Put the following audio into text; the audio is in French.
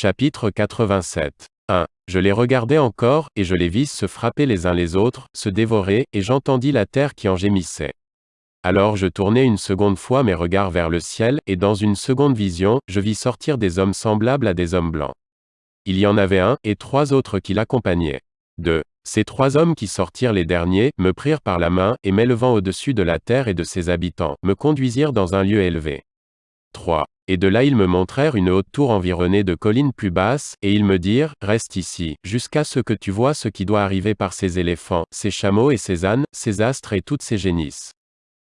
Chapitre 87. 1. Je les regardai encore, et je les vis se frapper les uns les autres, se dévorer, et j'entendis la terre qui en gémissait. Alors je tournai une seconde fois mes regards vers le ciel, et dans une seconde vision, je vis sortir des hommes semblables à des hommes blancs. Il y en avait un, et trois autres qui l'accompagnaient. 2. Ces trois hommes qui sortirent les derniers, me prirent par la main, et m'élevant au-dessus de la terre et de ses habitants, me conduisirent dans un lieu élevé. 3. Et de là ils me montrèrent une haute tour environnée de collines plus basses, et ils me dirent, Reste ici, jusqu'à ce que tu vois ce qui doit arriver par ces éléphants, ces chameaux et ces ânes, ces astres et toutes ces génisses.